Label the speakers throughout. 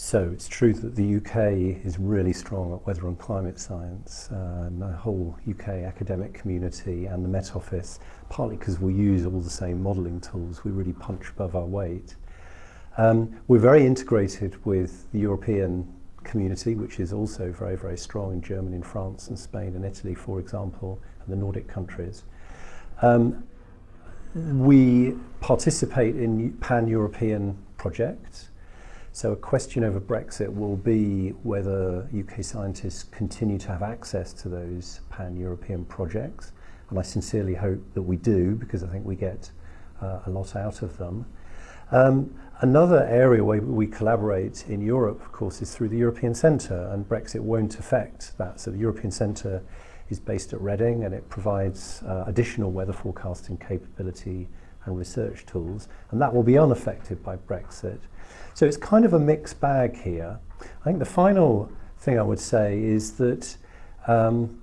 Speaker 1: So it's true that the UK is really strong at weather and climate science, uh, and the whole UK academic community and the Met Office, partly because we use all the same modelling tools, we really punch above our weight. Um, we're very integrated with the European community, which is also very, very strong in Germany and France and Spain and Italy, for example, and the Nordic countries. Um, we participate in pan-European projects, So a question over Brexit will be whether UK scientists continue to have access to those pan-European projects. And I sincerely hope that we do, because I think we get uh, a lot out of them. Um, another area where we collaborate in Europe, of course, is through the European Centre, and Brexit won't affect that. So the European Centre is based at Reading, and it provides uh, additional weather forecasting capability and research tools, and that will be unaffected by Brexit. So it's kind of a mixed bag here. I think the final thing I would say is that um,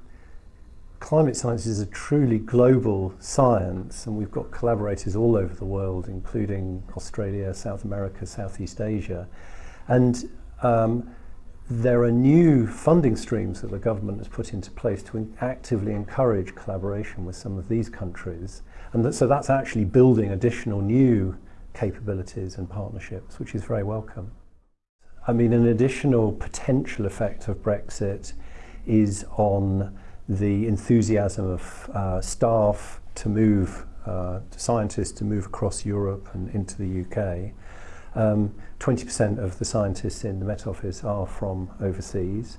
Speaker 1: climate science is a truly global science and we've got collaborators all over the world including Australia, South America, Southeast Asia and um, there are new funding streams that the government has put into place to actively encourage collaboration with some of these countries. And that, so that's actually building additional new capabilities and partnerships, which is very welcome. I mean, an additional potential effect of Brexit is on the enthusiasm of uh, staff to move, uh, to scientists to move across Europe and into the UK um, 20% of the scientists in the Met Office are from overseas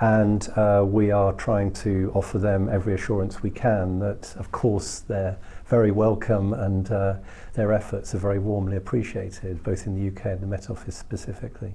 Speaker 1: and uh, we are trying to offer them every assurance we can that of course they're very welcome and uh, their efforts are very warmly appreciated both in the UK and the Met Office specifically.